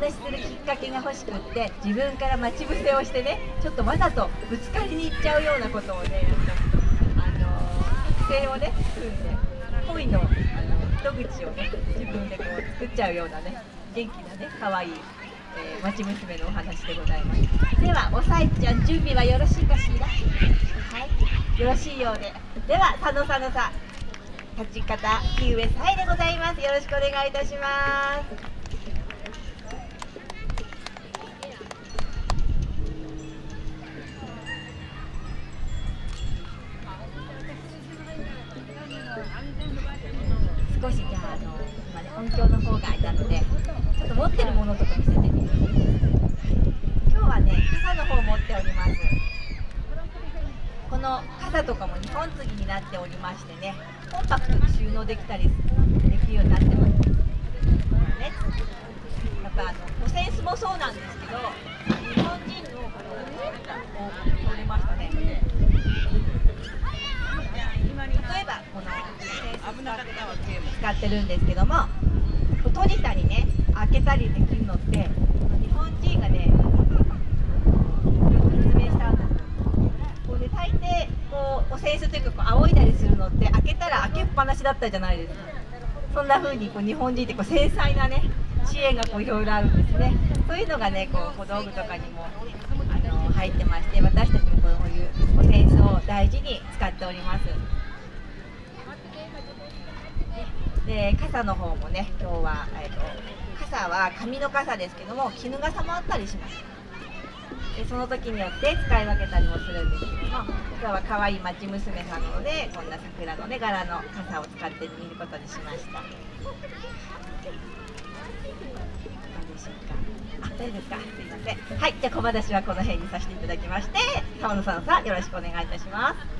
話しするきっかけが欲しくって自分から待ち伏せをしてねちょっとわざとぶつかりに行っちゃうようなことをねあの作戦をね組んで恋のあの糸口をね自分でこう作っちゃうようなね元気なね可愛いえー、町娘のお話でございます。ではおさいちゃん準備はよろしいかしら？はい。よろしいようで。では佐野佐野さん立ち方木上さいでございます。よろしくお願いいたします。少しじゃああの今ね音響の方があれなのでちょっと持ってるものとか見せてみます今日はね傘の方持っております。この傘とかも2本継ぎになっておりましてねコンパクトに収納できたりできるようになってます。ねやっぱあのお扇子もそうなんですけど日本人のこの取れましたね例えばこの使ってるんですけども閉じたりね開けたりできるのって日本人がね発明したんですこうね大抵こうお扇子というかこう仰いだりするのって開けたら開けっぱなしだったじゃないですか。そんな風にこう日本人ってこう繊細なね知恵がこういろいろあるんですね。そういうのがねこう小道具とかにもあの入ってまして私たちもこういうお扇子を大事に使っております。で傘の方もね今日は、えーと、傘は紙の傘ですけども絹傘もあったりします。でその時によって使い分けたりもするんですけども今日は可愛い町娘さんなのでこんな桜のね柄の傘を使ってみることにしました。どうでしょうか？あ大丈夫ですか？すいません。はいじゃあ小話はこの辺にさせていただきまして澤野さんさんよろしくお願いいたします。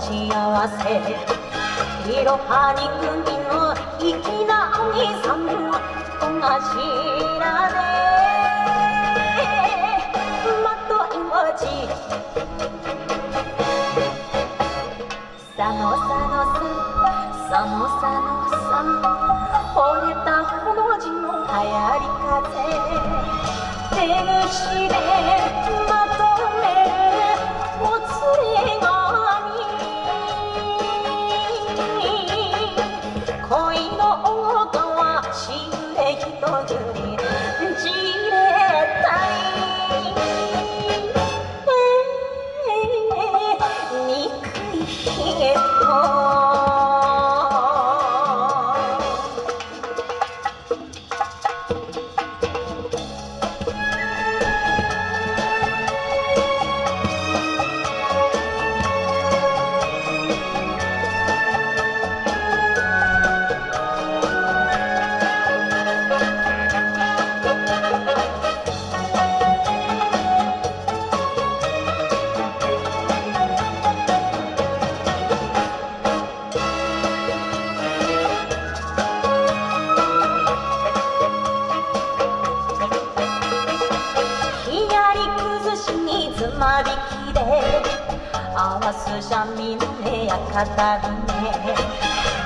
幸せ。いろはに組の粋なお兄さん小頭でまとい文字。さのさのささのさのさ惚れたほの字の流行り風。手ぐしで す三味ねや語るね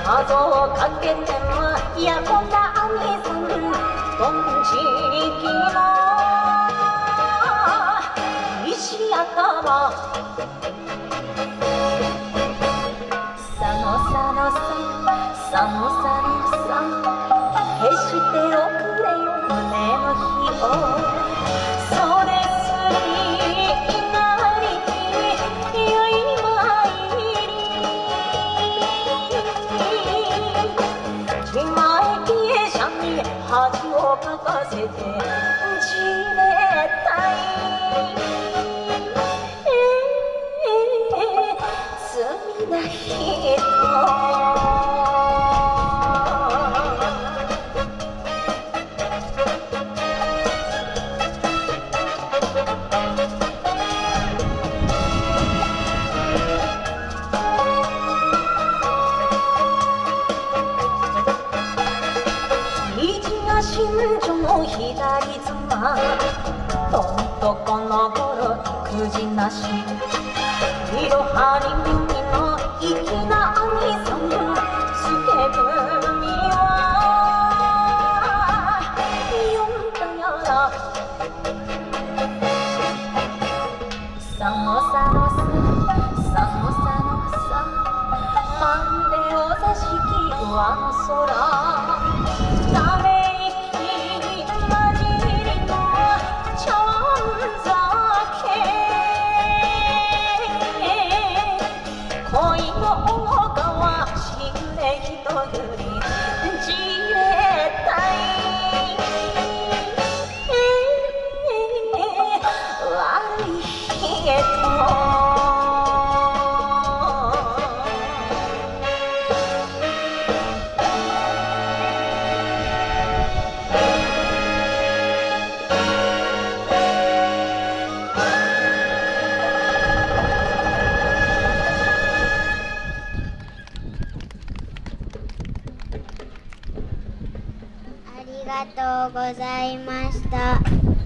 謎をかけてもやこな兄さんどんちきの石頭哥哥是这等亲的左妻どんとこの頃くじなしいろはにみの粋なれがとうございました。